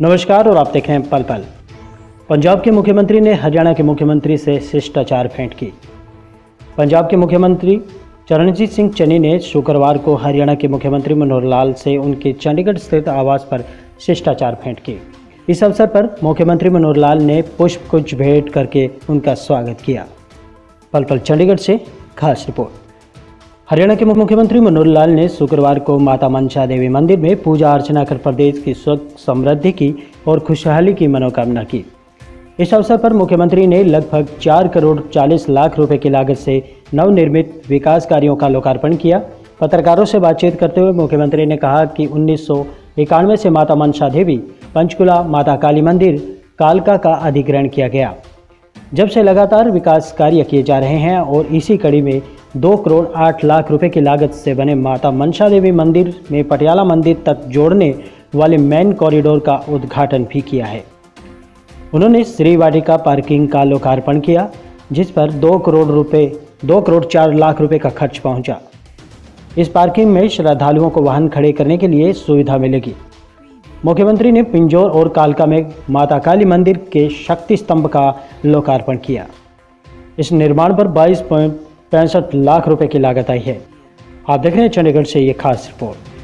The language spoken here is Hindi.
नमस्कार और आप देख रहे हैं पल पल। पंजाब के मुख्यमंत्री ने हरियाणा के मुख्यमंत्री से शिष्टाचार भेंट की। पंजाब के मुख्यमंत्री चरणजीत सिंह चन्नी ने शुक्रवार को हरियाणा के मुख्यमंत्री मनोहर लाल से उनके चंडीगढ़ स्थित आवास पर शिष्टाचार भेंट की। इस अवसर पर मुख्यमंत्री मनोहर लाल ने पुष्प कुछ भेंट करके उनका स्वागत किया। पल पल चंडीगढ़ से खास रिपोर्ट। हरियाणा के मुख्यमंत्री मनोहर लाल ने शुक्रवार को माता मनसा देवी मंदिर में पूजा अर्चना कर प्रदेश की सुख समृद्धि की और खुशहाली की मनोकामना की। इस अवसर पर मुख्यमंत्री ने लगभग चार करोड़ चालीस लाख रुपए की लागत से नवनिर्मित विकास कार्यों का लोकार्पण किया। पत्रकारों से बातचीत करते हुए मुख्यमंत्री ने कहा कि उन्नीस सौ इक्यानवे से माता मनसा देवी, पंचकुला, माता काली मंदिर, कालका का अधिग्रहण किया गया। जब से लगातार विकास कार्य किए जा रहे हैं और इसी कड़ी में दो करोड़ आठ लाख रुपए की लागत से बने माता मनसा देवी मंदिर में पटियाला मंदिर तक जोड़ने वाले मेन कॉरिडोर का उद्घाटन भी किया है। उन्होंने श्री वाटिका पार्किंग का लोकार्पण किया, जिस पर दो करोड़ रुपए, दो करोड़ चार लाख रुपए का खर्च पहुँचा। इस पार्किंग में श्रद्धालुओं को वाहन खड़े करने के लिए सुविधा मिलेगी। मुख्यमंत्री ने पिंजौर और कालका में माता काली मंदिर के शक्ति स्तंभ का लोकार्पण किया। इस निर्माण पर बाईस पॉइंट पैंसठ लाख रुपए की लागत आई है। आप देख रहे हैं चंडीगढ़ से ये खास रिपोर्ट।